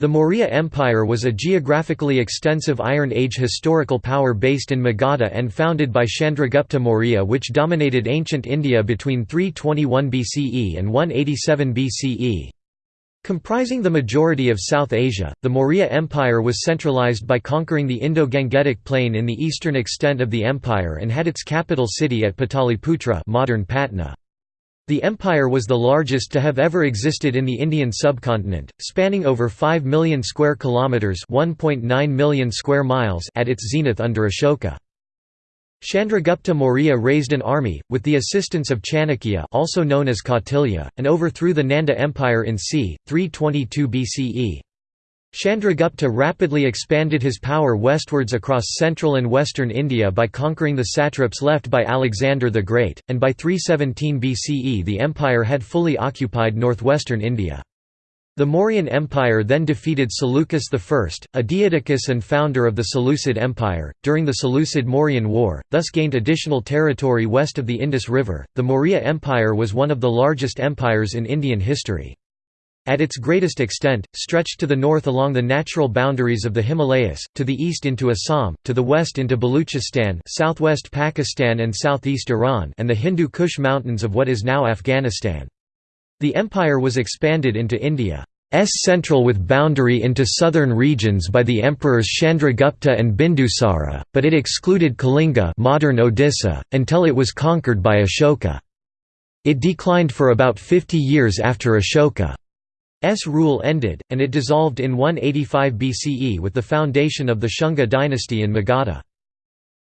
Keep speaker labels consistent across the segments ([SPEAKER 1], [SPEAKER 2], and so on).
[SPEAKER 1] The Maurya Empire was a geographically extensive Iron Age historical power based in Magadha and founded by Chandragupta Maurya which dominated ancient India between 321 BCE and 187 BCE. Comprising the majority of South Asia, the Maurya Empire was centralized by conquering the Indo-Gangetic plain in the eastern extent of the empire and had its capital city at Pataliputra modern Patna. The empire was the largest to have ever existed in the Indian subcontinent, spanning over 5 million square kilometers, 1.9 million square miles at its zenith under Ashoka. Chandragupta Maurya raised an army, with the assistance of Chanakya also known as Kautilya, and overthrew the Nanda Empire in c. 322 BCE. Chandragupta rapidly expanded his power westwards across central and western India by conquering the satraps left by Alexander the Great, and by 317 BCE the empire had fully occupied northwestern India. The Mauryan Empire then defeated Seleucus I, a Diadochus and founder of the Seleucid Empire, during the Seleucid-Mauryan War, thus gained additional territory west of the Indus River. The Maurya Empire was one of the largest empires in Indian history. At its greatest extent, stretched to the north along the natural boundaries of the Himalayas, to the east into Assam, to the west into Baluchistan southwest Pakistan and southeast Iran and the Hindu Kush mountains of what is now Afghanistan. The empire was expanded into India's central with boundary into southern regions by the emperors Chandragupta and Bindusara, but it excluded Kalinga modern Odisha, until it was conquered by Ashoka. It declined for about 50 years after Ashoka. S rule ended, and it dissolved in 185 BCE with the foundation of the Shunga dynasty in Magadha.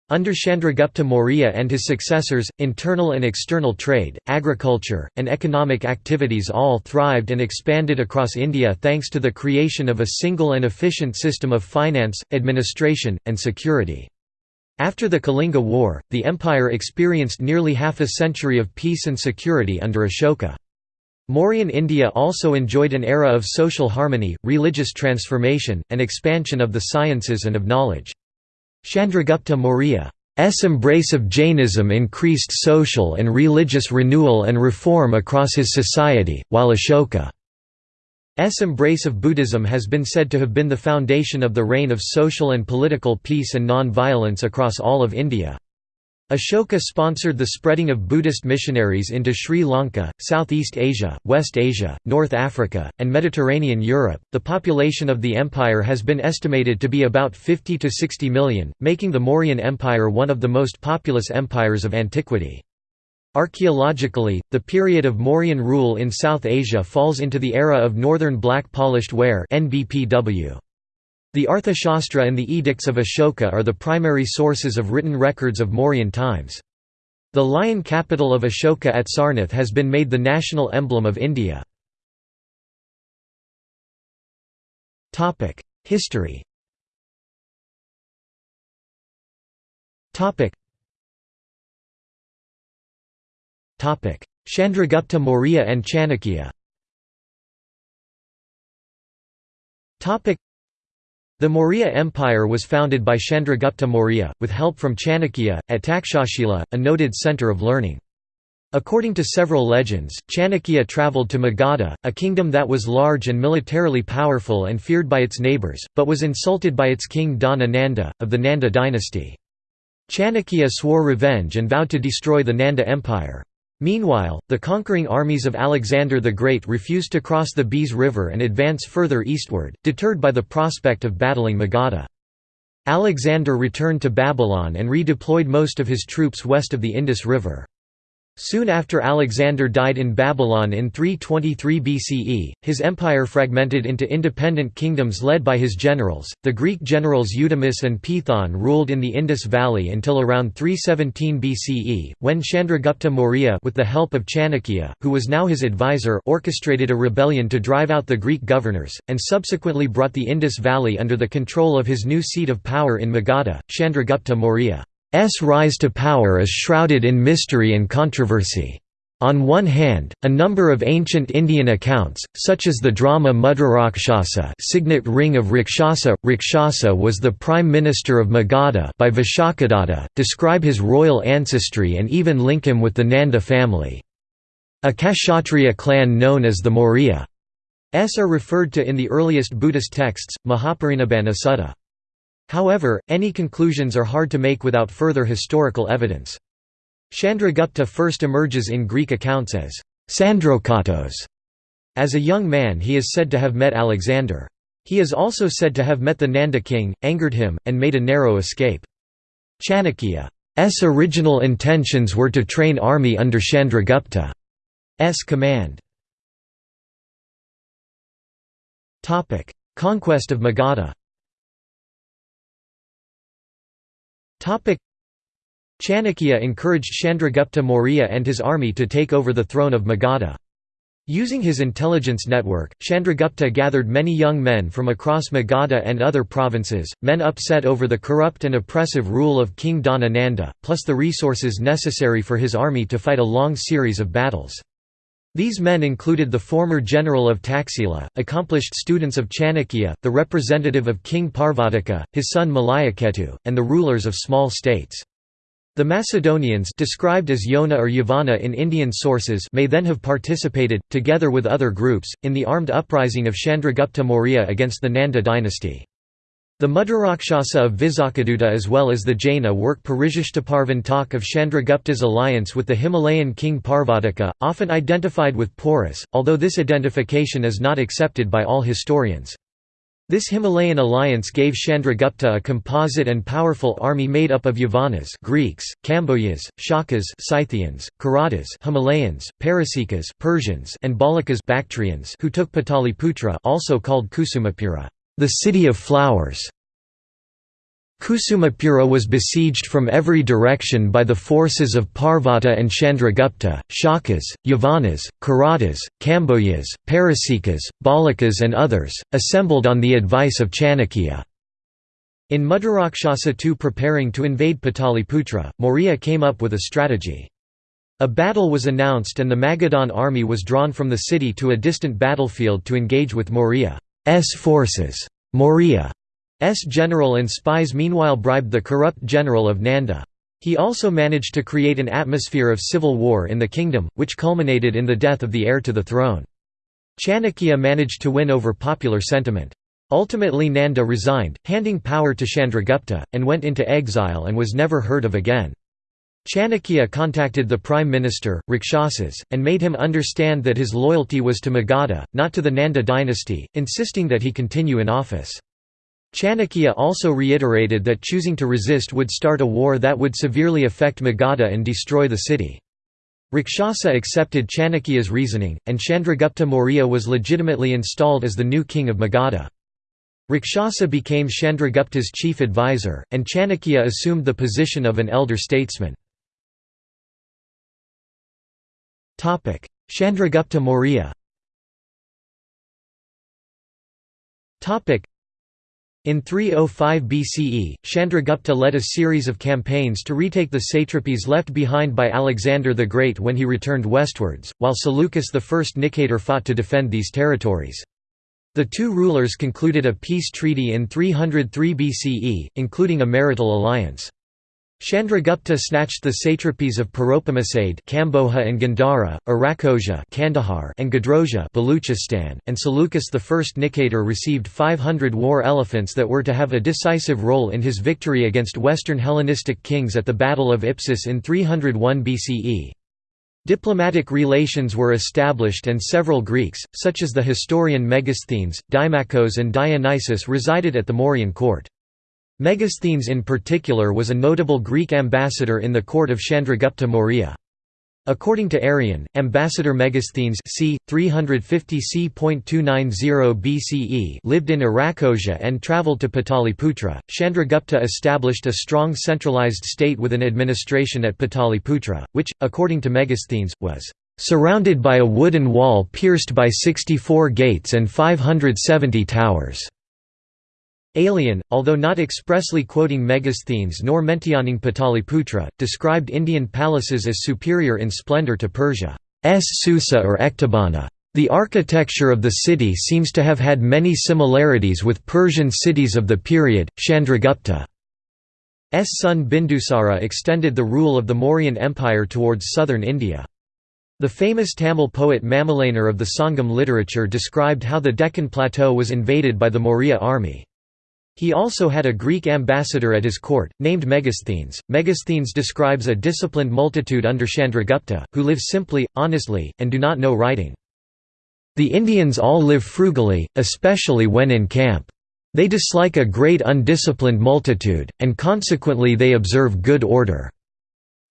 [SPEAKER 1] Under Chandragupta Maurya and his successors, internal and external trade, agriculture, and economic activities all thrived and expanded across India thanks to the creation of a single and efficient system of finance, administration, and security. After the Kalinga War, the empire experienced nearly half a century of peace and security under Ashoka. Mauryan India also enjoyed an era of social harmony, religious transformation, and expansion of the sciences and of knowledge. Chandragupta Maurya's embrace of Jainism increased social and religious renewal and reform across his society, while Ashoka's embrace of Buddhism has been said to have been the foundation of the reign of social and political peace and non-violence across all of India. Ashoka sponsored the spreading of Buddhist missionaries into Sri Lanka, Southeast Asia, West Asia, North Africa, and Mediterranean Europe. The population of the empire has been estimated to be about 50 to 60 million, making the Mauryan Empire one of the most populous empires of antiquity. Archaeologically, the period of Mauryan rule in South Asia falls into the era of Northern Black Polished Ware (NBPW). The Arthashastra and the Edicts of Ashoka are the primary sources of written records of Mauryan times. The lion capital of Ashoka at Sarnath has been made the national emblem of India. History Chandragupta Maurya and Chanakya the Maurya Empire was founded by Chandragupta Maurya, with help from Chanakya, at Takshashila, a noted centre of learning. According to several legends, Chanakya travelled to Magadha, a kingdom that was large and militarily powerful and feared by its neighbours, but was insulted by its king Dhana Nanda, of the Nanda dynasty. Chanakya swore revenge and vowed to destroy the Nanda Empire. Meanwhile, the conquering armies of Alexander the Great refused to cross the Beas River and advance further eastward, deterred by the prospect of battling Magadha. Alexander returned to Babylon and redeployed most of his troops west of the Indus River. Soon after Alexander died in Babylon in 323 BCE, his empire fragmented into independent kingdoms led by his generals. The Greek generals Eudemus and Pithon ruled in the Indus Valley until around 317 BCE, when Chandragupta Maurya with the help of Chanakya, who was now his advisor, orchestrated a rebellion to drive out the Greek governors, and subsequently brought the Indus Valley under the control of his new seat of power in Magadha, Chandragupta Maurya. S rise to power is shrouded in mystery and controversy. On one hand, a number of ancient Indian accounts, such as the drama Mudrarakshasa signet ring of Rakshasa, Rakshasa was the prime minister of Magadha by Vishakadatta, describe his royal ancestry and even link him with the Nanda family. A Kshatriya clan known as the Maurya S are referred to in the earliest Buddhist texts, Mahaparinibbana Sutta. However, any conclusions are hard to make without further historical evidence. Chandragupta first emerges in Greek accounts as Sandrokatos. As a young man he is said to have met Alexander. He is also said to have met the Nanda king, angered him, and made a narrow escape. Chanakya's original intentions were to train army under Chandragupta's command. Conquest of Magadha Chanakya encouraged Chandragupta Maurya and his army to take over the throne of Magadha. Using his intelligence network, Chandragupta gathered many young men from across Magadha and other provinces, men upset over the corrupt and oppressive rule of King Dhanananda, plus the resources necessary for his army to fight a long series of battles. These men included the former general of Taxila, accomplished students of Chanakya, the representative of King Parvataka, his son Malayaketu, and the rulers of small states. The Macedonians described as Yona or Yavana in Indian sources may then have participated, together with other groups, in the armed uprising of Chandragupta Maurya against the Nanda dynasty. The Mudrarakshasa of Vizhakodutta as well as the Jaina work Parishishtaparvan talk of Chandragupta's alliance with the Himalayan king Parvataka, often identified with Porus, although this identification is not accepted by all historians. This Himalayan alliance gave Chandragupta a composite and powerful army made up of Yavanas Greeks, Kambojas, Shakas Scythians, Kiratas Himalayans, Parasikas Persians and Balakas Bactrians who took Pataliputra also called Kusumapura, the city of flowers. Kusumapura was besieged from every direction by the forces of Parvata and Chandragupta, Shakas, Yavanas, Kiratas, Kambojas, Parasikas, Balakas and others, assembled on the advice of Chanakya. In Mudrarakshasa II preparing to invade Pataliputra, Maurya came up with a strategy. A battle was announced and the Magadhan army was drawn from the city to a distant battlefield to engage with Maurya's forces. Maurya S general and spies meanwhile bribed the corrupt general of Nanda. He also managed to create an atmosphere of civil war in the kingdom, which culminated in the death of the heir to the throne. Chanakya managed to win over popular sentiment. Ultimately Nanda resigned, handing power to Chandragupta, and went into exile and was never heard of again. Chanakya contacted the prime minister, Rakshasas, and made him understand that his loyalty was to Magadha, not to the Nanda dynasty, insisting that he continue in office. Chanakya also reiterated that choosing to resist would start a war that would severely affect Magadha and destroy the city. Rakshasa accepted Chanakya's reasoning, and Chandragupta Maurya was legitimately installed as the new king of Magadha. Rakshasa became Chandragupta's chief advisor, and Chanakya assumed the position of an elder statesman. Chandragupta Maurya in 305 BCE, Chandragupta led a series of campaigns to retake the satrapies left behind by Alexander the Great when he returned westwards, while Seleucus I Nicator fought to defend these territories. The two rulers concluded a peace treaty in 303 BCE, including a marital alliance. Chandragupta snatched the satrapies of Paropamisadae Kamboja and Gandhara, Arachosia Kandahar and Gedrosia Baluchistan, and Seleucus I Nicator received 500 war elephants that were to have a decisive role in his victory against Western Hellenistic kings at the Battle of Ipsus in 301 BCE. Diplomatic relations were established and several Greeks, such as the historian Megasthenes, Dimachos and Dionysius resided at the Mauryan court. Megasthenes in particular was a notable Greek ambassador in the court of Chandragupta Maurya. According to Arrian, Ambassador Megasthenes c. 350 c.290 BCE lived in Arachosia and travelled to Pataliputra. Chandragupta established a strong centralized state with an administration at Pataliputra, which, according to Megasthenes, was surrounded by a wooden wall pierced by 64 gates and 570 towers. Aelian, although not expressly quoting Megasthenes nor mentioning Pataliputra, described Indian palaces as superior in splendor to Persia's Susa or Ecbatana. The architecture of the city seems to have had many similarities with Persian cities of the period. Chandragupta's son Bindusara extended the rule of the Mauryan Empire towards southern India. The famous Tamil poet Mamulanar of the Sangam literature described how the Deccan Plateau was invaded by the Maurya army. He also had a Greek ambassador at his court, named Megasthenes. Megasthenes describes a disciplined multitude under Chandragupta, who live simply, honestly, and do not know writing. The Indians all live frugally, especially when in camp. They dislike a great undisciplined multitude, and consequently they observe good order.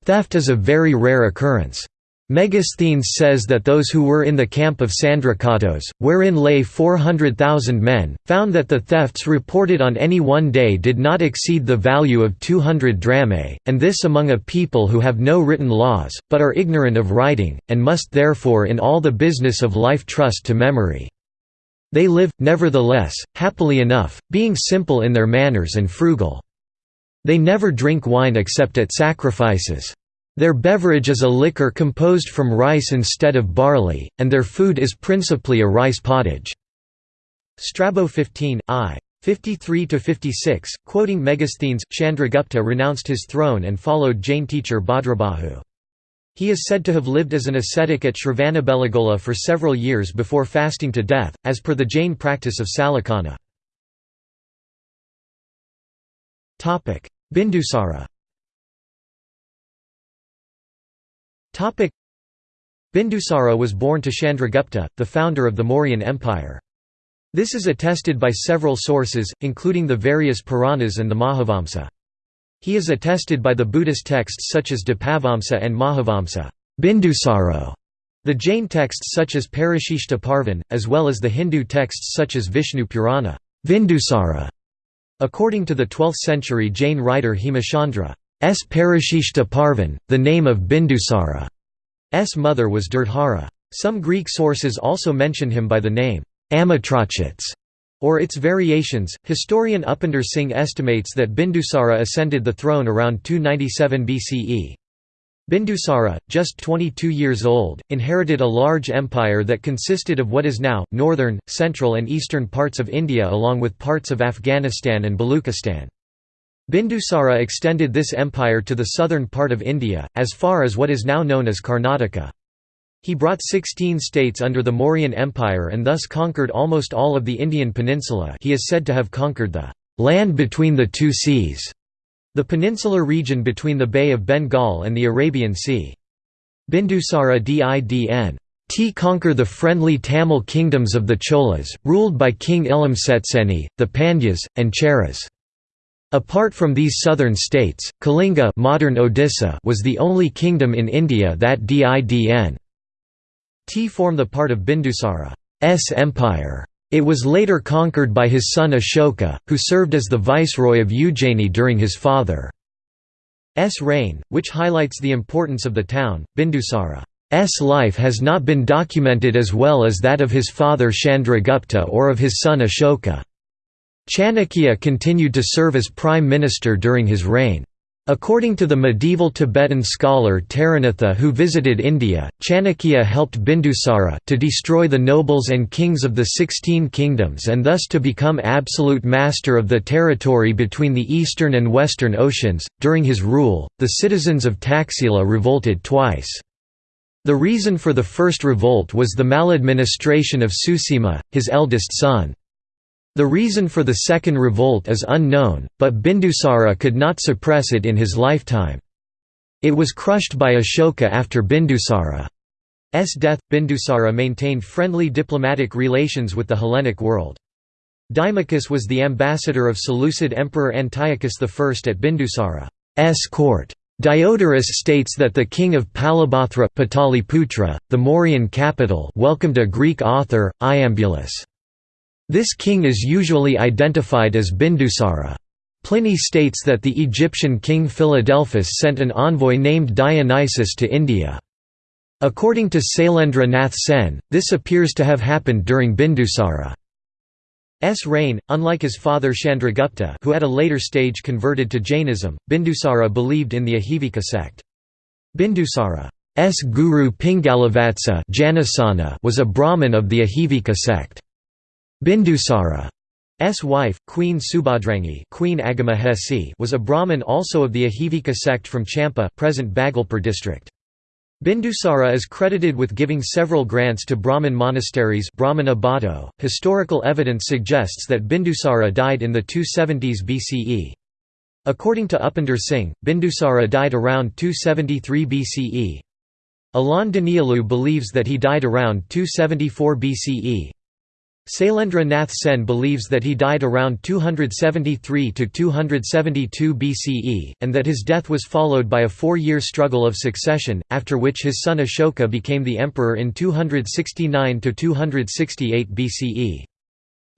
[SPEAKER 1] Theft is a very rare occurrence. Megasthenes says that those who were in the camp of Sandrakatos, wherein lay 400,000 men, found that the thefts reported on any one day did not exceed the value of 200 drachmae, and this among a people who have no written laws, but are ignorant of writing, and must therefore in all the business of life trust to memory. They live, nevertheless, happily enough, being simple in their manners and frugal. They never drink wine except at sacrifices. Their beverage is a liquor composed from rice instead of barley, and their food is principally a rice pottage. Strabo 15, I. 53–56, quoting Megasthenes, Chandragupta renounced his throne and followed Jain teacher Bhadrabahu. He is said to have lived as an ascetic at Shravanabelagola for several years before fasting to death, as per the Jain practice of Sallekhana. Bindusara Bindusara was born to Chandragupta, the founder of the Mauryan Empire. This is attested by several sources, including the various Puranas and the Mahavamsa. He is attested by the Buddhist texts such as Dipavamsa and Mahavamsa Bindusaro", the Jain texts such as Parashishta Parvan, as well as the Hindu texts such as Vishnu Purana Vindusara". According to the 12th-century Jain writer Hemachandra, S. Parashishta Parvan, the name of Bindusara's mother was Dirghara. Some Greek sources also mention him by the name Amitrachits or its variations. Historian Upinder Singh estimates that Bindusara ascended the throne around 297 BCE. Bindusara, just 22 years old, inherited a large empire that consisted of what is now, northern, central and eastern parts of India along with parts of Afghanistan and Baluchistan. Bindusara extended this empire to the southern part of India, as far as what is now known as Karnataka. He brought 16 states under the Mauryan Empire and thus conquered almost all of the Indian peninsula he is said to have conquered the «land between the two seas», the peninsular region between the Bay of Bengal and the Arabian Sea. Bindusara Didn. T conquer the friendly Tamil kingdoms of the Cholas, ruled by King Ilamcetcenni, the Pandyas, and Cheras. Apart from these southern states, Kalinga modern Odisha was the only kingdom in India that didn t form the part of Bindusara's empire. It was later conquered by his son Ashoka, who served as the viceroy of Ujjaini during his father's reign, which highlights the importance of the town. Bindusara's life has not been documented as well as that of his father Chandragupta or of his son Ashoka. Chanakya continued to serve as prime minister during his reign. According to the medieval Tibetan scholar Taranatha who visited India, Chanakya helped Bindusara to destroy the nobles and kings of the Sixteen Kingdoms and thus to become absolute master of the territory between the eastern and western oceans. During his rule, the citizens of Taxila revolted twice. The reason for the first revolt was the maladministration of Susima, his eldest son. The reason for the second revolt is unknown, but Bindusara could not suppress it in his lifetime. It was crushed by Ashoka after Bindusara's death. Bindusara maintained friendly diplomatic relations with the Hellenic world. Dimachus was the ambassador of Seleucid Emperor Antiochus I at Bindusara's court. Diodorus states that the king of Palibothra Pataliputra, the Mauryan capital welcomed a Greek author, Iambulus. This king is usually identified as Bindusara. Pliny states that the Egyptian king Philadelphus sent an envoy named Dionysus to India. According to Sailendra Nath Sen, this appears to have happened during Bindusara's reign. Unlike his father Chandragupta, who at a later stage converted to Jainism, Bindusara believed in the Ajivika sect. Bindusara's guru Pingalavatsa was a Brahmin of the Ajivika sect. Bindusara's wife, Queen Subhadrangi Queen Agamahesi was a Brahmin also of the Ajivika sect from Champa present Bhagalpur district. Bindusara is credited with giving several grants to Brahmin monasteries Brahmana. .Historical evidence suggests that Bindusara died in the 270s BCE. According to Upinder Singh, Bindusara died around 273 BCE. Alain Daniélou believes that he died around 274 BCE. Sailendra Nath Sen believes that he died around 273 to 272 BCE, and that his death was followed by a four-year struggle of succession, after which his son Ashoka became the emperor in 269 to 268 BCE.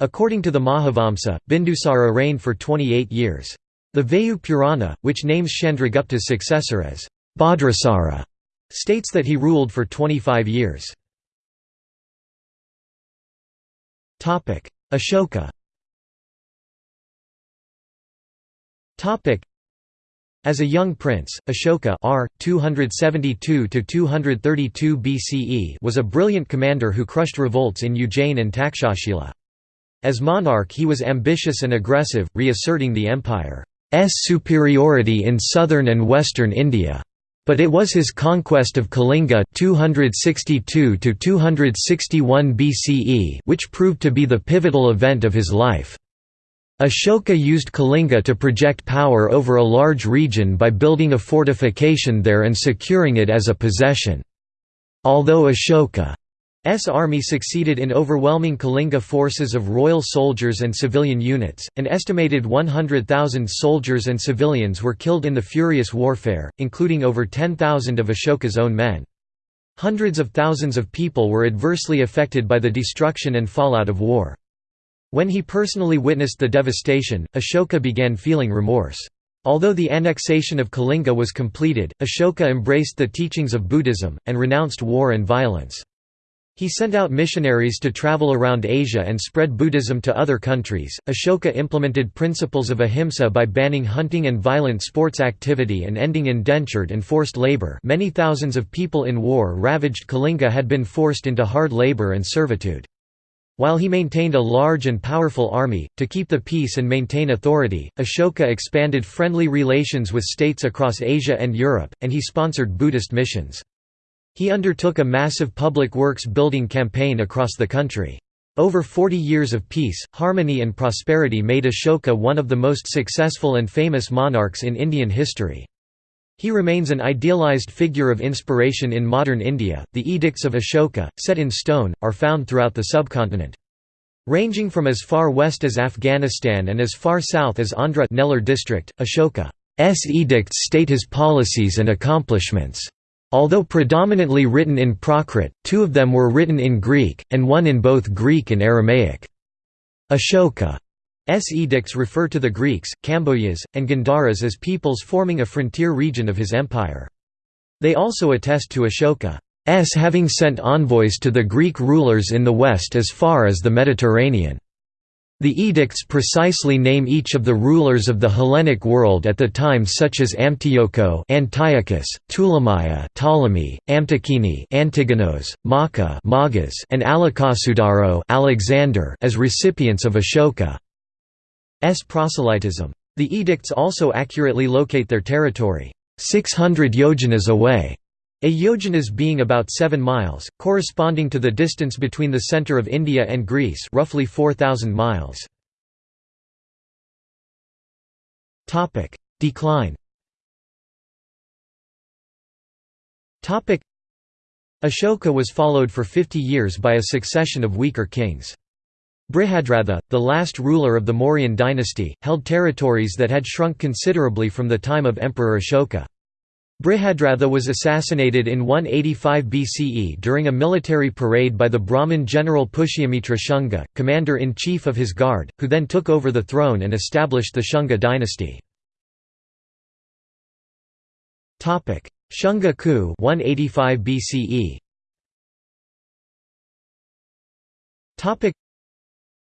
[SPEAKER 1] According to the Mahavamsa, Bindusara reigned for 28 years. The Vayu Purana, which names Chandragupta's successor as Bhadrasara, states that he ruled for 25 years. Ashoka as a young prince, Ashoka R. 272 BCE was a brilliant commander who crushed revolts in Ujjain and Takshashila. As monarch he was ambitious and aggressive, reasserting the empire's superiority in southern and western India. But it was his conquest of Kalinga 262 BCE which proved to be the pivotal event of his life. Ashoka used Kalinga to project power over a large region by building a fortification there and securing it as a possession. Although Ashoka S army succeeded in overwhelming Kalinga forces of royal soldiers and civilian units. An estimated 100,000 soldiers and civilians were killed in the furious warfare, including over 10,000 of Ashoka's own men. Hundreds of thousands of people were adversely affected by the destruction and fallout of war. When he personally witnessed the devastation, Ashoka began feeling remorse. Although the annexation of Kalinga was completed, Ashoka embraced the teachings of Buddhism, and renounced war and violence. He sent out missionaries to travel around Asia and spread Buddhism to other countries. Ashoka implemented principles of ahimsa by banning hunting and violent sports activity and ending indentured and forced labor. Many thousands of people in war ravaged Kalinga had been forced into hard labor and servitude. While he maintained a large and powerful army, to keep the peace and maintain authority, Ashoka expanded friendly relations with states across Asia and Europe, and he sponsored Buddhist missions. He undertook a massive public works building campaign across the country. Over 40 years of peace, harmony and prosperity made Ashoka one of the most successful and famous monarchs in Indian history. He remains an idealized figure of inspiration in modern India. The edicts of Ashoka, set in stone, are found throughout the subcontinent. Ranging from as far west as Afghanistan and as far south as Andhra Nellore district, Ashoka's edicts state his policies and accomplishments. Although predominantly written in Prakrit, two of them were written in Greek, and one in both Greek and Aramaic. Ashoka's edicts refer to the Greeks, Kambojas, and Gandharas as peoples forming a frontier region of his empire. They also attest to Ashoka's having sent envoys to the Greek rulers in the west as far as the Mediterranean. The edicts precisely name each of the rulers of the Hellenic world at the time such as Amtioko Antiochus, Ptolemy, Amtikini Antigonos, Macha Magas, and Alakasudaro Alexander as recipients of Ashoka's proselytism. The edicts also accurately locate their territory, 600 yojanas away, a yojanas being about 7 miles, corresponding to the distance between the centre of India and Greece roughly 4,000 miles. Decline Ashoka was followed for 50 years by a succession of weaker kings. Brihadratha, the last ruler of the Mauryan dynasty, held territories that had shrunk considerably from the time of Emperor Ashoka. Brihadratha was assassinated in 185 BCE during a military parade by the Brahmin general Pushyamitra Shunga, commander-in-chief of his guard, who then took over the throne and established the Shunga dynasty. Shunga coup 185 BCE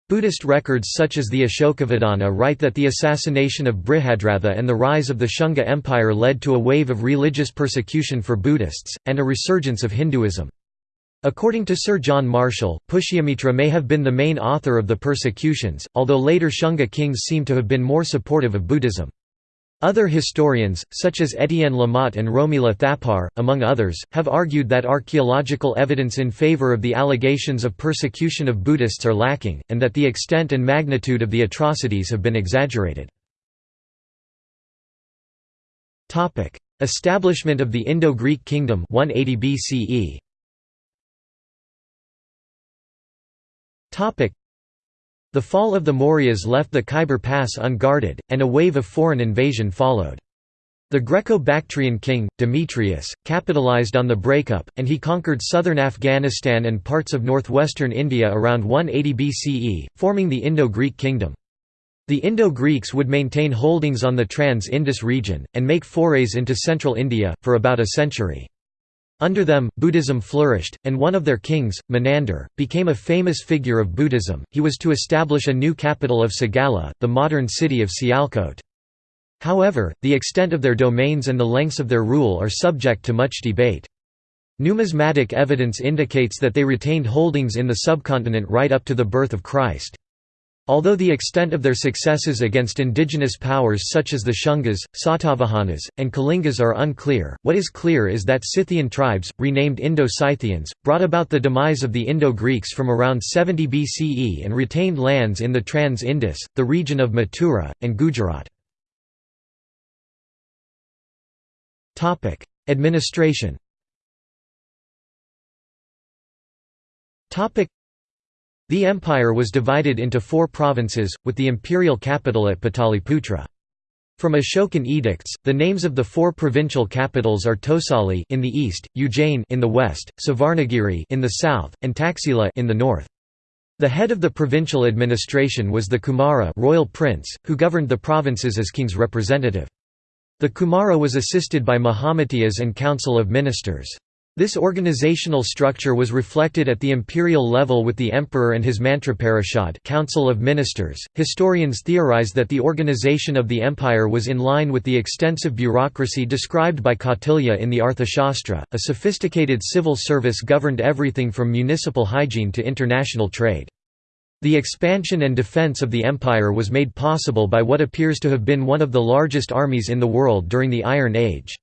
[SPEAKER 1] Buddhist records such as the Ashokavadana write that the assassination of Brihadratha and the rise of the Shunga Empire led to a wave of religious persecution for Buddhists, and a resurgence of Hinduism. According to Sir John Marshall, Pushyamitra may have been the main author of the persecutions, although later Shunga kings seem to have been more supportive of Buddhism. Other historians, such as Étienne Lamotte and Romila Thapar, among others, have argued that archaeological evidence in favor of the allegations of persecution of Buddhists are lacking, and that the extent and magnitude of the atrocities have been exaggerated. Establishment of the Indo-Greek kingdom 180 BCE. The fall of the Mauryas left the Khyber Pass unguarded, and a wave of foreign invasion followed. The Greco-Bactrian king, Demetrius, capitalized on the breakup, and he conquered southern Afghanistan and parts of northwestern India around 180 BCE, forming the Indo-Greek kingdom. The Indo-Greeks would maintain holdings on the Trans-Indus region, and make forays into central India, for about a century. Under them, Buddhism flourished, and one of their kings, Menander, became a famous figure of Buddhism. He was to establish a new capital of Sagala, the modern city of Sialkot. However, the extent of their domains and the lengths of their rule are subject to much debate. Numismatic evidence indicates that they retained holdings in the subcontinent right up to the birth of Christ. Although the extent of their successes against indigenous powers such as the Shungas, Satavahanas, and Kalingas are unclear, what is clear is that Scythian tribes, renamed Indo-Scythians, brought about the demise of the Indo-Greeks from around 70 BCE and retained lands in the Trans-Indus, the region of Mathura, and Gujarat. Administration the empire was divided into four provinces, with the imperial capital at Pataliputra. From Ashokan edicts, the names of the four provincial capitals are Tosali in the east, Ujjain in the west, Suvarnagiri in the south, and Taxila in the north. The head of the provincial administration was the Kumara royal prince, who governed the provinces as king's representative. The Kumara was assisted by Mahamatiyas and council of ministers. This organizational structure was reflected at the imperial level with the emperor and his Mantraparishad Council of Ministers. Historians theorize that the organization of the empire was in line with the extensive bureaucracy described by Kautilya in the Arthashastra. A sophisticated civil service governed everything from municipal hygiene to international trade. The expansion and defense of the empire was made possible by what appears to have been one of the largest armies in the world during the Iron Age.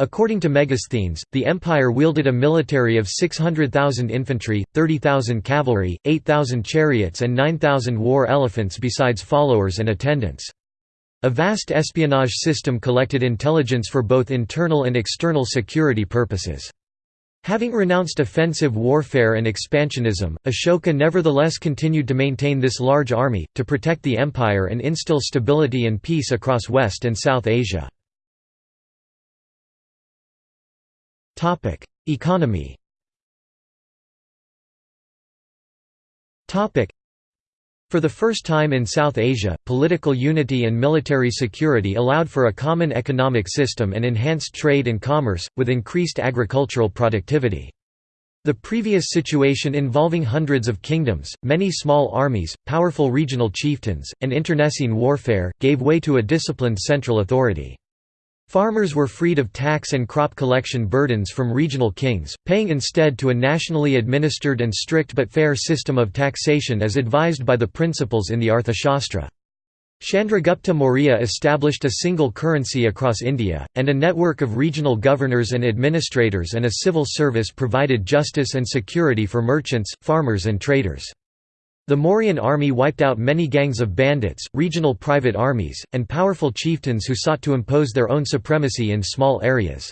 [SPEAKER 1] According to Megasthenes, the empire wielded a military of 600,000 infantry, 30,000 cavalry, 8,000 chariots and 9,000 war elephants besides followers and attendants. A vast espionage system collected intelligence for both internal and external security purposes. Having renounced offensive warfare and expansionism, Ashoka nevertheless continued to maintain this large army, to protect the empire and instill stability and peace across West and South Asia. Topic: Economy. Topic: For the first time in South Asia, political unity and military security allowed for a common economic system and enhanced trade and commerce, with increased agricultural productivity. The previous situation involving hundreds of kingdoms, many small armies, powerful regional chieftains, and internecine warfare, gave way to a disciplined central authority. Farmers were freed of tax and crop collection burdens from regional kings, paying instead to a nationally administered and strict but fair system of taxation as advised by the principles in the Arthashastra. Chandragupta Maurya established a single currency across India, and a network of regional governors and administrators and a civil service provided justice and security for merchants, farmers and traders. The Mauryan army wiped out many gangs of bandits, regional private armies, and powerful chieftains who sought to impose their own supremacy in small areas.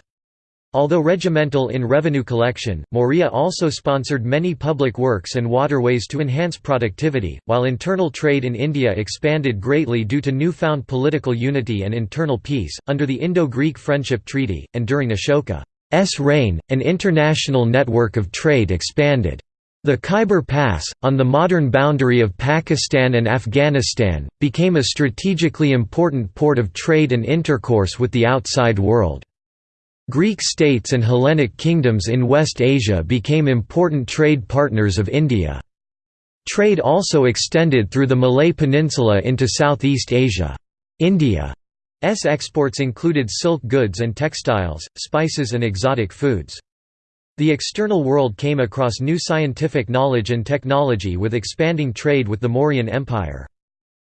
[SPEAKER 1] Although regimental in revenue collection, Maurya also sponsored many public works and waterways to enhance productivity, while internal trade in India expanded greatly due to newfound political unity and internal peace. Under the Indo Greek Friendship Treaty, and during Ashoka's reign, an international network of trade expanded. The Khyber Pass, on the modern boundary of Pakistan and Afghanistan, became a strategically important port of trade and intercourse with the outside world. Greek states and Hellenic kingdoms in West Asia became important trade partners of India. Trade also extended through the Malay Peninsula into Southeast Asia. India's exports included silk goods and textiles, spices and exotic foods. The external world came across new scientific knowledge and technology with expanding trade with the Mauryan Empire.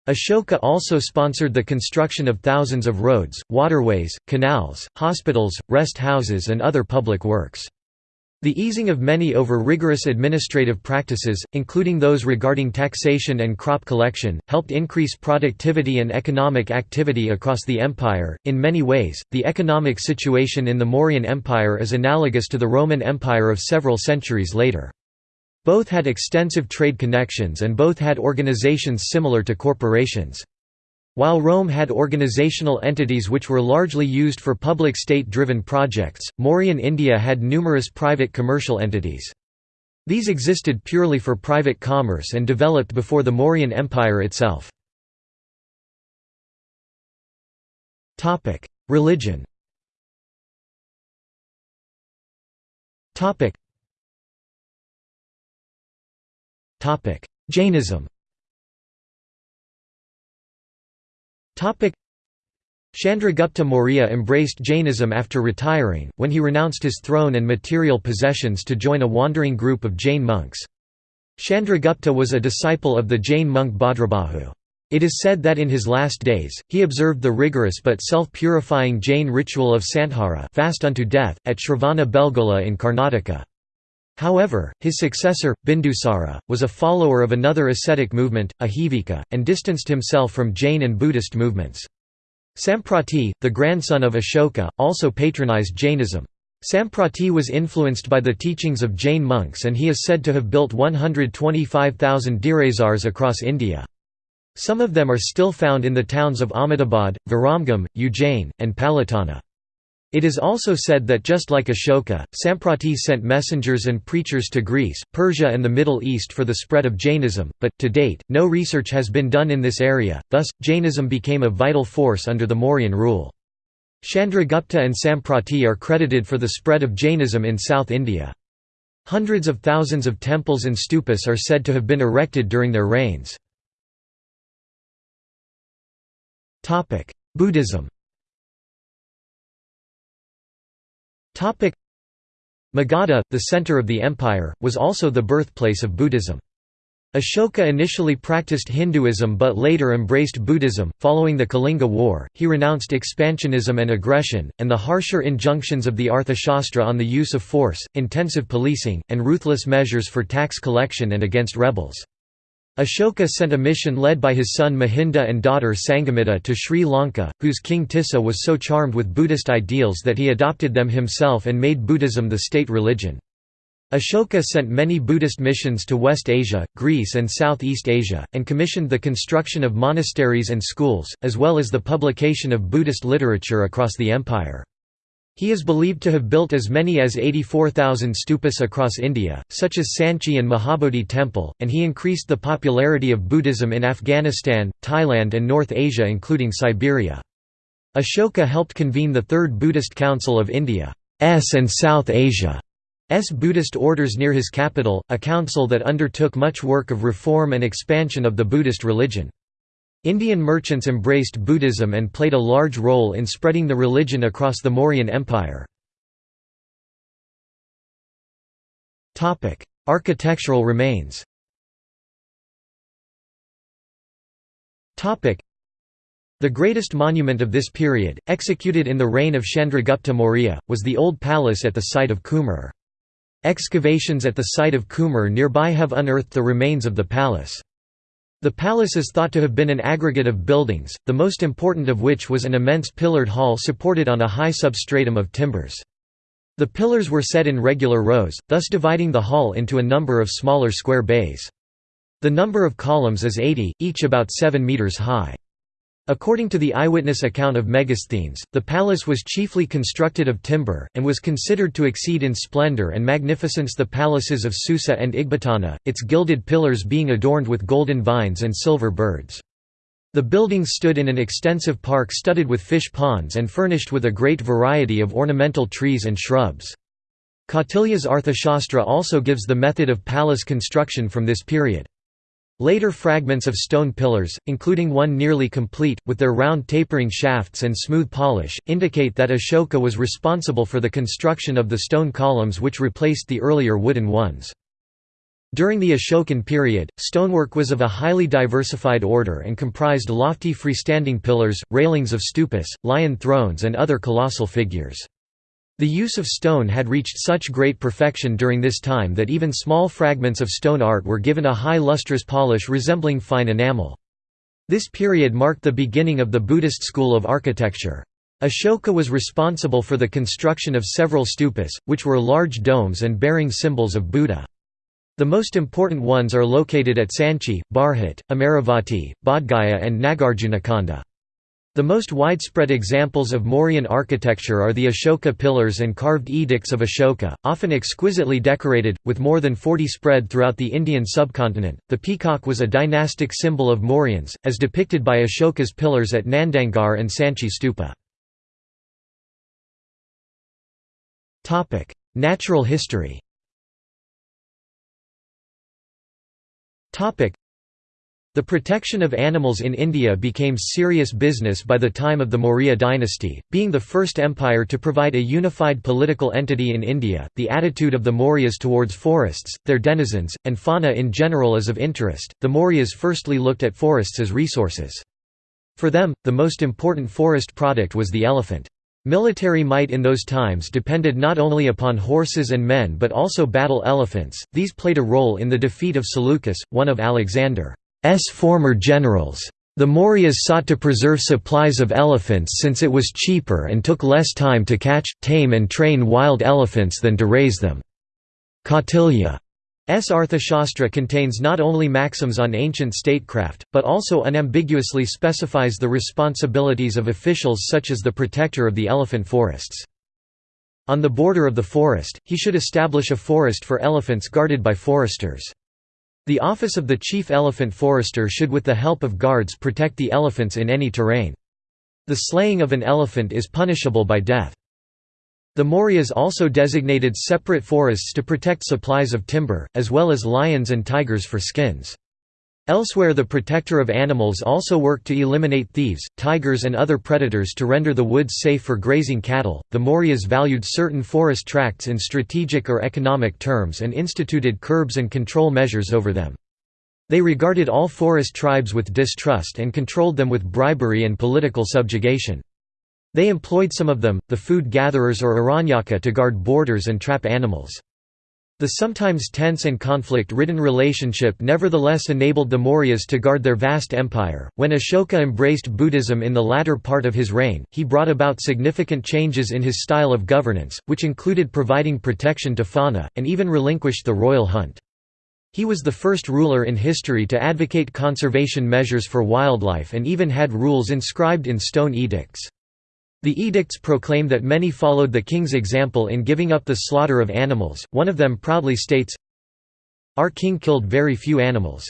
[SPEAKER 1] Ashoka also sponsored the construction of thousands of roads, waterways, canals, hospitals, rest houses and other public works. The easing of many over rigorous administrative practices, including those regarding taxation and crop collection, helped increase productivity and economic activity across the empire. In many ways, the economic situation in the Mauryan Empire is analogous to the Roman Empire of several centuries later. Both had extensive trade connections and both had organizations similar to corporations. While Rome had organizational entities which were largely used for public state-driven projects, Mauryan India had numerous private commercial entities. These existed purely for private commerce and developed before the Mauryan Empire itself. Religion Jainism Chandragupta Maurya embraced Jainism after retiring, when he renounced his throne and material possessions to join a wandering group of Jain monks. Chandragupta was a disciple of the Jain monk Bhadrabahu. It is said that in his last days, he observed the rigorous but self-purifying Jain ritual of Santhara fast unto death, at Shravana Belgola in Karnataka. However, his successor, Bindusara, was a follower of another ascetic movement, Ajivika, and distanced himself from Jain and Buddhist movements. Samprati, the grandson of Ashoka, also patronized Jainism. Samprati was influenced by the teachings of Jain monks and he is said to have built 125,000 Derasars across India. Some of them are still found in the towns of Ahmedabad, Viramgam, Ujjain, and Palitana. It is also said that just like Ashoka, Samprati sent messengers and preachers to Greece, Persia and the Middle East for the spread of Jainism, but, to date, no research has been done in this area, thus, Jainism became a vital force under the Mauryan rule. Chandragupta and Samprati are credited for the spread of Jainism in South India. Hundreds of thousands of temples and stupas are said to have been erected during their reigns. Buddhism Magadha, the center of the empire, was also the birthplace of Buddhism. Ashoka initially practiced Hinduism but later embraced Buddhism. Following the Kalinga War, he renounced expansionism and aggression, and the harsher injunctions of the Arthashastra on the use of force, intensive policing, and ruthless measures for tax collection and against rebels. Ashoka sent a mission led by his son Mahinda and daughter Sangamitta to Sri Lanka, whose king Tissa was so charmed with Buddhist ideals that he adopted them himself and made Buddhism the state religion. Ashoka sent many Buddhist missions to West Asia, Greece and Southeast Asia, and commissioned the construction of monasteries and schools, as well as the publication of Buddhist literature across the empire. He is believed to have built as many as 84,000 stupas across India, such as Sanchi and Mahabodhi Temple, and he increased the popularity of Buddhism in Afghanistan, Thailand and North Asia including Siberia. Ashoka helped convene the Third Buddhist Council of India's and South Asia's Buddhist orders near his capital, a council that undertook much work of reform and expansion of the Buddhist religion. Indian merchants embraced Buddhism and played a large role in spreading the religion across the Mauryan Empire. Architectural remains the greatest monument of this period, executed in the reign of Chandragupta Maurya, was the old palace at the site of Kumrahar. Excavations at the site of Kumrahar nearby have unearthed the remains of the palace. The palace is thought to have been an aggregate of buildings, the most important of which was an immense pillared hall supported on a high substratum of timbers. The pillars were set in regular rows, thus dividing the hall into a number of smaller square bays. The number of columns is 80, each about 7 metres high. According to the eyewitness account of Megasthenes, the palace was chiefly constructed of timber, and was considered to exceed in splendor and magnificence the palaces of Susa and Ecbatana, its gilded pillars being adorned with golden vines and silver birds. The buildings stood in an extensive park studded with fish ponds and furnished with a great variety of ornamental trees and shrubs. Kautilya's Arthashastra also gives the method of palace construction from this period. Later fragments of stone pillars, including one nearly complete, with their round tapering shafts and smooth polish, indicate that Ashoka was responsible for the construction of the stone columns which replaced the earlier wooden ones. During the Ashokan period, stonework was of a highly diversified order and comprised lofty freestanding pillars, railings of stupas, lion thrones and other colossal figures. The use of stone had reached such great perfection during this time that even small fragments of stone art were given a high lustrous polish resembling fine enamel. This period marked the beginning of the Buddhist school of architecture. Ashoka was responsible for the construction of several stupas, which were large domes and bearing symbols of Buddha. The most important ones are located at Sanchi, Bharhut, Amaravati, Bodhgaya and Nagarjunakonda. The most widespread examples of Mauryan architecture are the Ashoka pillars and carved edicts of Ashoka, often exquisitely decorated, with more than 40 spread throughout the Indian subcontinent. The peacock was a dynastic symbol of Mauryans, as depicted by Ashoka's pillars at Nandangarh and Sanchi Stupa. Natural history The protection of animals in India became serious business by the time of the Maurya dynasty, being the first empire to provide a unified political entity in India. The attitude of the Mauryas towards forests, their denizens, and fauna in general is of interest. The Mauryas firstly looked at forests as resources. For them, the most important forest product was the elephant. Military might in those times depended not only upon horses and men but also battle elephants, these played a role in the defeat of Seleucus, one of Alexander's former generals. The Mauryas sought to preserve supplies of elephants since it was cheaper and took less time to catch, tame and train wild elephants than to raise them. Kautilya S. Arthashastra contains not only maxims on ancient statecraft, but also unambiguously specifies the responsibilities of officials such as the protector of the elephant forests. On the border of the forest, he should establish a forest for elephants guarded by foresters. The office of the chief elephant forester should with the help of guards protect the elephants in any terrain. The slaying of an elephant is punishable by death. The Mauryas also designated separate forests to protect supplies of timber, as well as lions and tigers for skins. Elsewhere the protector of animals also worked to eliminate thieves, tigers and other predators to render the woods safe for grazing cattle. The Mauryas valued certain forest tracts in strategic or economic terms and instituted curbs and control measures over them. They regarded all forest tribes with distrust and controlled them with bribery and political subjugation. They employed some of them, the food gatherers or Aranyaka to guard borders and trap animals. The sometimes tense and conflict-ridden relationship nevertheless enabled the Mauryas to guard their vast empire. When Ashoka embraced Buddhism in the latter part of his reign, he brought about significant changes in his style of governance, which included providing protection to fauna, and even relinquished the royal hunt. He was the first ruler in history to advocate conservation measures for wildlife and even had rules inscribed in stone edicts. The edicts proclaim that many followed the king's example in giving up the slaughter of animals, one of them proudly states, Our king killed very few animals.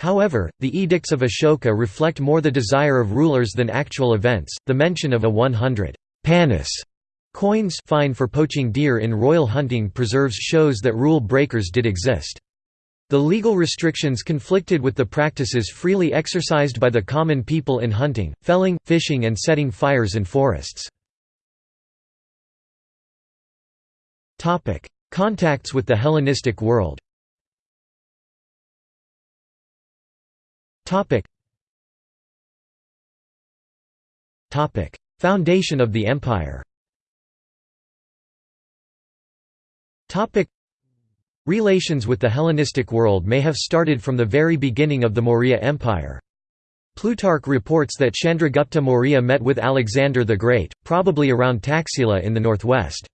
[SPEAKER 1] However, the edicts of Ashoka reflect more the desire of rulers than actual events. The mention of a 100 panas coins fine for poaching deer in royal hunting preserves shows that rule breakers did exist. The legal restrictions conflicted with the practices freely exercised by the common people in hunting, felling, fishing and setting fires in forests. Contacts with the Hellenistic world. Foundation of the empire Relations with the Hellenistic world may have started from the very beginning of the Maurya Empire. Plutarch reports that Chandragupta Maurya met with Alexander the Great, probably around Taxila in the northwest.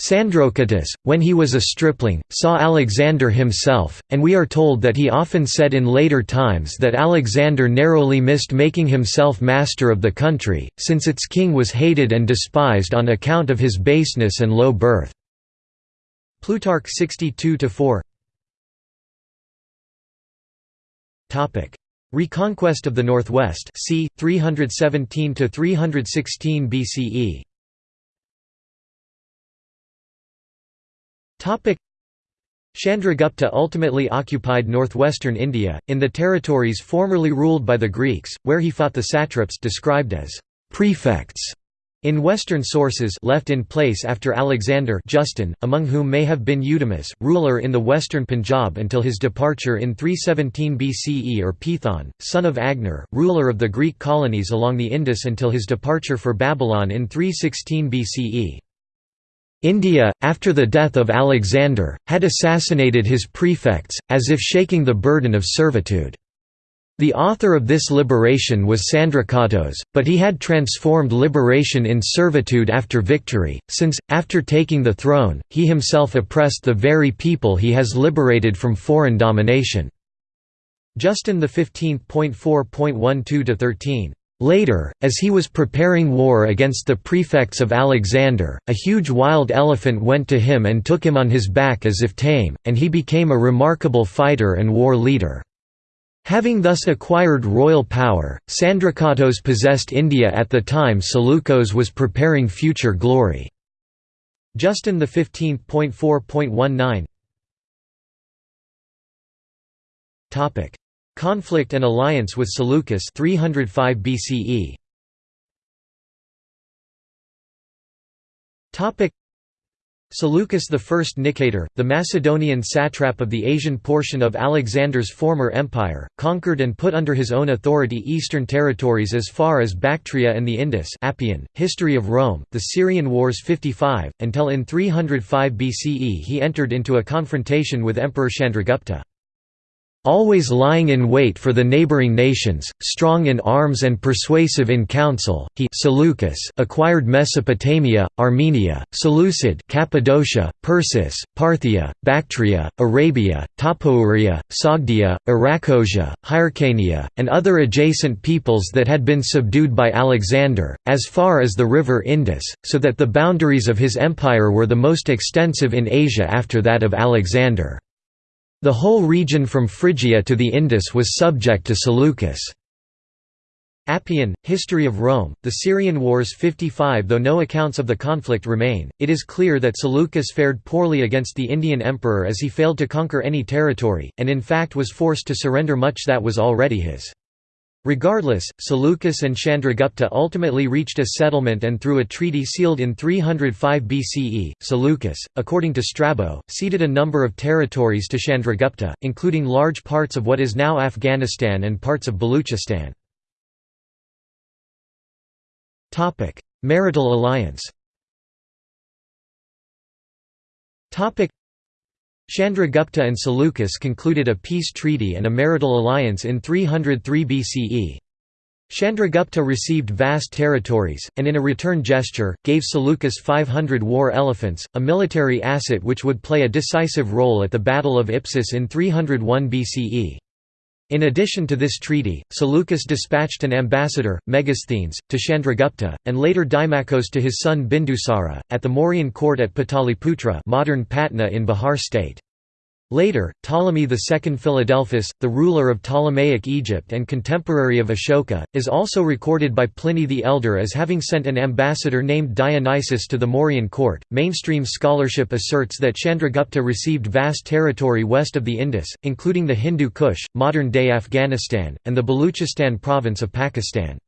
[SPEAKER 1] Sandrocottus, when he was a stripling, saw Alexander himself, and we are told that he often said in later times that Alexander narrowly missed making himself master of the country, since its king was hated and despised on account of his baseness and low birth. Plutarch 62–4 Reconquest of the Northwest c. 317–316 BCE Chandragupta ultimately occupied northwestern India, in the territories formerly ruled by the Greeks, where he fought the satraps described as prefects In Western sources left in place after Alexander Justin, among whom may have been Eudemus, ruler in the western Punjab until his departure in 317 BCE or Peithon, son of Agenor, ruler of the Greek colonies along the Indus until his departure for Babylon in 316 BCE. India, after the death of Alexander, had assassinated his prefects, as if shaking the burden of servitude. The author of this liberation was Sandracottos, but he had transformed liberation in servitude after victory, since, after taking the throne, he himself oppressed the very people he has liberated from foreign domination. Justin 15.4.12–13 Later, as he was preparing war against the prefects of Alexander, a huge wild elephant went to him and took him on his back as if tame, and he became a remarkable fighter and war leader. Having thus acquired royal power, Sandracottos possessed India at the time Seleucus was preparing future glory. Justin the 15.4.19 Topic: Conflict and alliance with Seleucus 305 BCE. Topic: Seleucus I Nicator, the Macedonian satrap of the Asian portion of Alexander's former empire, conquered and put under his own authority eastern territories as far as Bactria and the Indus Appian, History of Rome, the Syrian Wars 55, until in 305 BCE he entered into a confrontation with Emperor Chandragupta. Always lying in wait for the neighboring nations, strong in arms and persuasive in council, he Seleucus acquired Mesopotamia, Armenia, Seleucid Cappadocia, Persis, Parthia, Bactria, Arabia, Tapouria, Sogdia, Arachosia, Hyrcania, and other adjacent peoples that had been subdued by Alexander, as far as the river Indus, so that the boundaries of his empire were the most extensive in Asia after that of Alexander. The whole region from Phrygia to the Indus was subject to Seleucus. Appian, History of Rome, the Syrian Wars 55 Though no accounts of the conflict remain, it is clear that Seleucus fared poorly against the Indian emperor as he failed to conquer any territory, and in fact was forced to surrender much that was already his. Regardless, Seleucus and Chandragupta ultimately reached a settlement and through a treaty sealed in 305 BCE, Seleucus, according to Strabo, ceded a number of territories to Chandragupta, including large parts of what is now Afghanistan and parts of Baluchistan. Marital alliance Chandragupta and Seleucus concluded a peace treaty and a marital alliance in 303 BCE. Chandragupta received vast territories, and in a return gesture, gave Seleucus 500 war elephants, a military asset which would play a decisive role at the Battle of Ipsus in 301 BCE. In addition to this treaty, Seleucus dispatched an ambassador, Megasthenes, to Chandragupta, and later Dimachos to his son Bindusara, at the Mauryan court at Pataliputra modern Patna in Bihar state. Later, Ptolemy II Philadelphus, the ruler of Ptolemaic Egypt and contemporary of Ashoka, is also recorded by Pliny the Elder as having sent an ambassador named Dionysius to the Mauryan court. Mainstream scholarship asserts that Chandragupta received vast territory west of the Indus, including the Hindu Kush, modern day Afghanistan, and the Baluchistan province of Pakistan.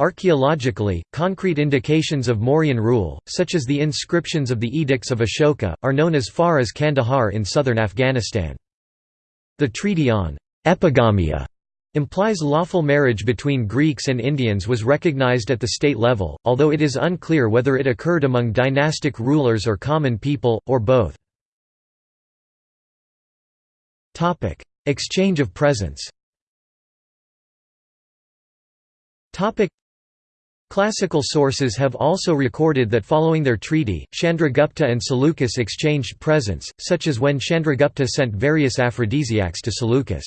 [SPEAKER 1] Archaeologically, concrete indications of Mauryan rule, such as the inscriptions of the Edicts of Ashoka, are known as far as Kandahar in southern Afghanistan. The Treaty on «epigamia» implies lawful marriage between Greeks and Indians was recognized at the state level, although it is unclear whether it occurred among dynastic rulers or common people, or both. Exchange of presents Classical sources have also recorded that following their treaty, Chandragupta and Seleucus exchanged presents, such as when Chandragupta sent various aphrodisiacs to Seleucus.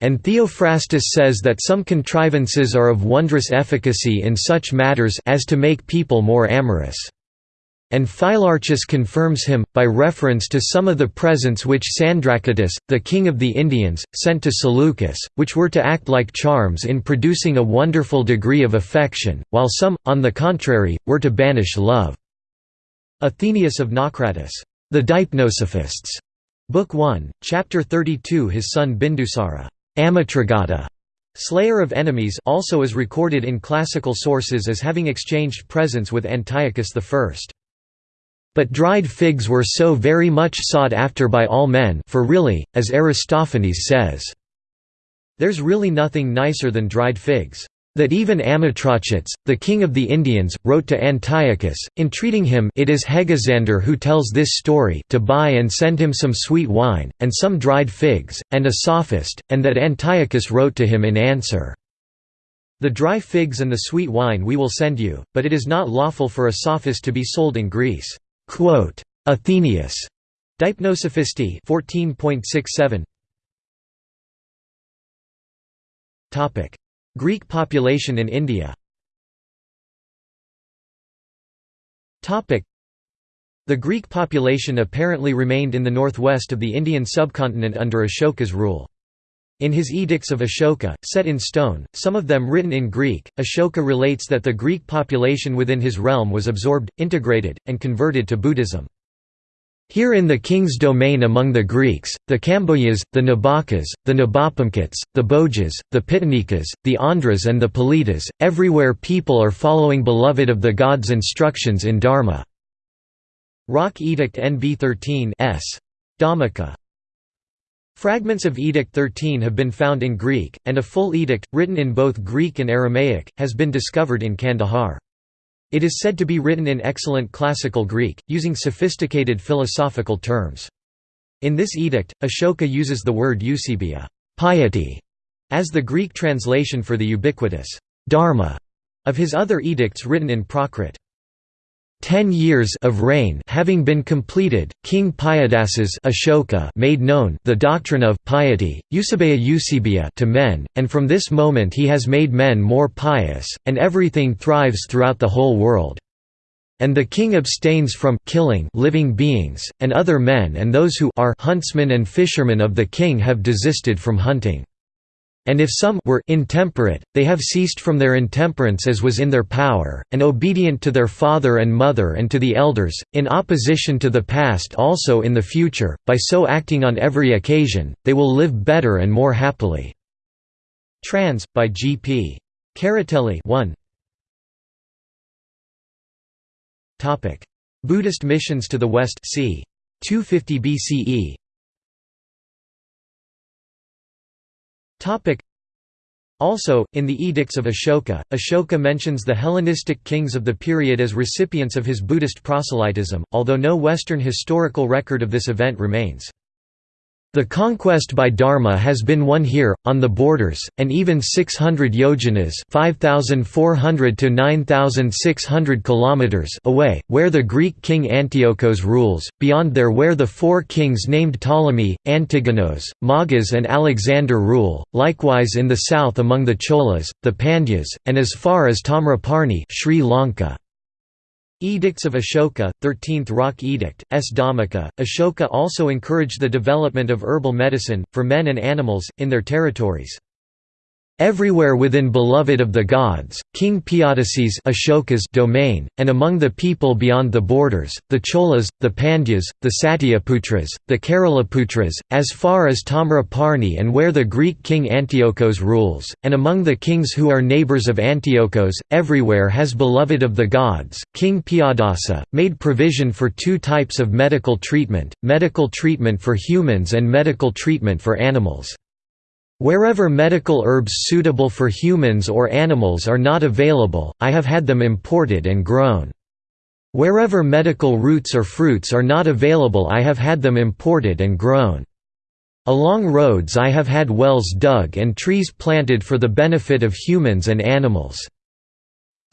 [SPEAKER 1] And Theophrastus says that some contrivances are of wondrous efficacy in such matters as to make people more amorous. And Phylarchus confirms him, by reference to some of the presents which Sandrocottus, the king of the Indians, sent to Seleucus, which were to act like charms in producing a wonderful degree of affection, while some, on the contrary, were to banish love. Athenaeus of Naucratis, The Deipnosophists, Book 1, Chapter 32 His son Bindusara, Amitraghata, Slayer of enemies also is recorded in classical sources as having exchanged presents with Antiochus I. But dried figs were so very much sought after by all men for really, as Aristophanes says, "...there's really nothing nicer than dried figs." That even Amitrochates, the king of the Indians, wrote to Antiochus, entreating him it is Hegesander who tells this story to buy and send him some sweet wine, and some dried figs, and a sophist, and that Antiochus wrote to him in answer, The dry figs and the sweet wine we will send you, but it is not lawful for a sophist to be sold in Greece. Athenaeus. Deipnosophistae 14.67 Topic: Greek population in India. Topic: The Greek population apparently remained in the northwest of the Indian subcontinent under Ashoka's rule. In his Edicts of Ashoka, set in stone, some of them written in Greek, Ashoka relates that the Greek population within his realm was absorbed, integrated, and converted to Buddhism. Here in the king's domain among the Greeks, the Kambojas, the Nabhakas, the Nabhapamkits, the Bhojas, the Pitinikas, the Andhras and the Palitas, everywhere people are following beloved of the gods' instructions in Dharma. Rock Edict NB 13 S. Dhammika Fragments of Edict 13 have been found in Greek, and a full edict, written in both Greek and Aramaic, has been discovered in Kandahar. It is said to be written in excellent classical Greek, using sophisticated philosophical terms. In this edict, Ashoka uses the word eusebia piety", as the Greek translation for the ubiquitous dharma of his other edicts written in Prakrit. Ten years of reign having been completed, King Piyadasis Ashoka made known the doctrine of piety, Eusebia Eusebia to men, and from this moment he has made men more pious, and everything thrives throughout the whole world. And the king abstains from killing living beings, and other men and those who are huntsmen and fishermen of the king have desisted from hunting. And if some were intemperate, they have ceased from their intemperance as was in their power, and obedient to their father and mother and to the elders, in opposition to the past also in the future, by so acting on every occasion, they will live better and more happily." Trans. by G. P. Carratelli 1. Buddhist missions to the west c. 250 BCE Also, in the Edicts of Ashoka, Ashoka mentions the Hellenistic kings of the period as recipients of his Buddhist proselytism, although no Western historical record of this event remains. The conquest by Dharma has been won here, on the borders, and even 600 yojanas 5,400 to 9,600 kilometers away, where the Greek king Antiochos rules, beyond there where the four kings named Ptolemy, Antigonos, Magas and Alexander rule, likewise in the south among the Cholas, the Pandyas, and as far as Tamraparni Sri Lanka. Edicts of Ashoka, 13th Rock Edict, S. Dhammika. Ashoka also encouraged the development of herbal medicine, for men and animals, in their territories. Everywhere within beloved of the gods, King Piyadasi's Ashoka's domain, and among the people beyond the borders, the Cholas, the Pandyas, the Satyaputras, the Keralaputras, as far as Tamraparni and where the Greek king Antiochos rules, and among the kings who are neighbors of Antiochos, everywhere has beloved of the gods, King Piyadasa, made provision for two types of medical treatment, medical treatment for humans and medical treatment for animals. Wherever medical herbs suitable for humans or animals are not available, I have had them imported and grown. Wherever medical roots or fruits are not available I have had them imported and grown. Along roads I have had wells dug and trees planted for the benefit of humans and animals.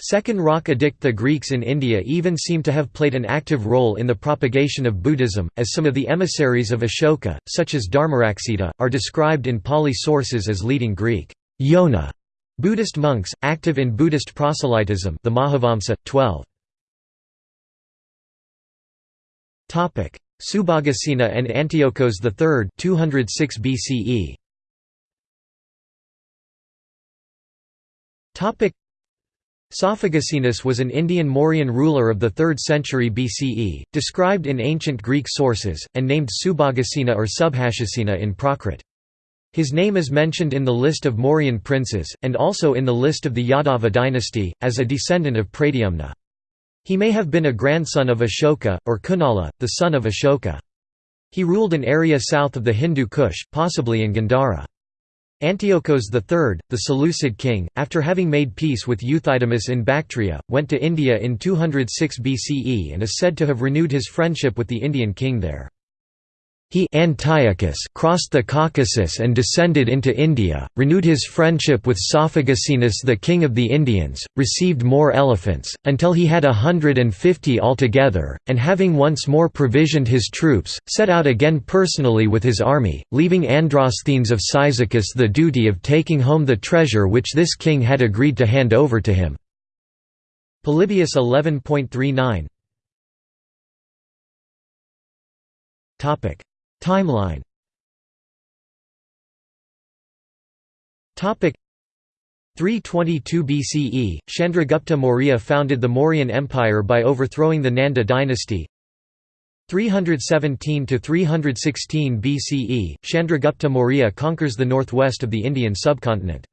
[SPEAKER 1] Second Rock Edict The Greeks in India even seem to have played an active role in the propagation of Buddhism, as some of the emissaries of Ashoka, such as Dharmaraksita, are described in Pali sources as leading Greek Yona Buddhist monks, active in Buddhist proselytism the Mahavamsa, 12. Subhagasena and Antiochos III 206 BCE. Sophagasenus was an Indian Mauryan ruler of the 3rd century BCE, described in ancient Greek sources, and named Subhagasena or Subhashasena in Prakrit. His name is mentioned in the list of Mauryan princes, and also in the list of the Yadava dynasty, as a descendant of Pradyumna. He may have been a grandson of Ashoka, or Kunala, the son of Ashoka. He ruled an area south of the Hindu Kush, possibly in Gandhara. Antiochos III, the Seleucid king, after having made peace with Euthydemus in Bactria, went to India in 206 BCE and is said to have renewed his friendship with the Indian king there. He Antiochus crossed the Caucasus and descended into India, renewed his friendship with Sophagasenus the king of the Indians, received more elephants, until he had a hundred and fifty altogether, and having once more provisioned his troops, set out again personally with his army, leaving Androsthenes of Cyzicus the duty of taking home the treasure which this king had agreed to hand over to him. Polybius 11.39 Timeline Topic 322 BCE, Chandragupta Maurya founded the Mauryan Empire by overthrowing the Nanda dynasty. 317 to 316 BCE, Chandragupta Maurya conquers the northwest of the Indian subcontinent.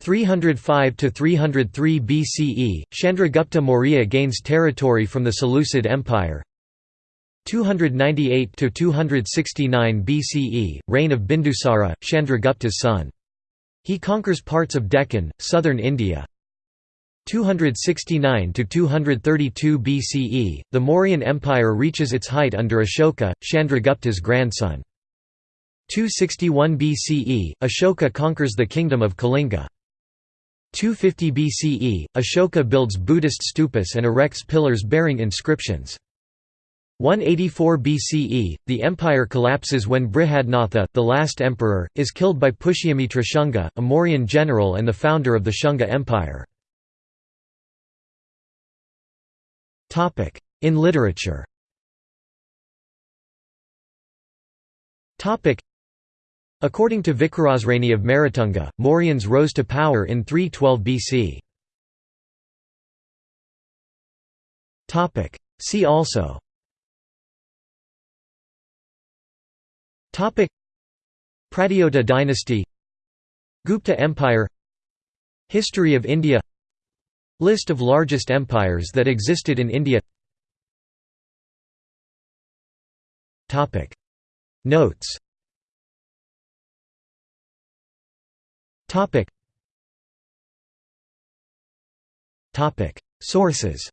[SPEAKER 1] 305 to 303 BCE, Chandragupta Maurya gains territory from the Seleucid Empire. 298 to 269 BCE, reign of Bindusara, Chandragupta's son. He conquers parts of Deccan, southern India. 269 to 232 BCE, the Mauryan Empire reaches its height under Ashoka, Chandragupta's grandson. 261 BCE, Ashoka conquers the kingdom of Kalinga. 250 BCE, Ashoka builds Buddhist stupas and erects pillars bearing inscriptions. 184 BCE, the empire collapses when Brihadratha, the last emperor, is killed by Pushyamitra Shunga, a Mauryan general and the founder of the Shunga Empire. In literature According to Vicarasreni of Merutunga, Mauryans rose to power in 312 BC. See also Pradyota dynasty. Gupta Empire. History of India. List of largest empires that existed in India. Notes. Sources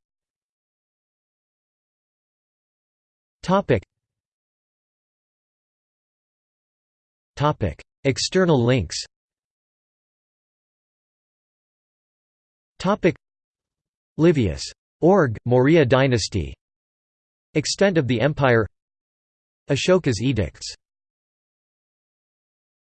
[SPEAKER 1] External links. Livius. Org. Maurya dynasty. Extent of the empire. Ashoka's edicts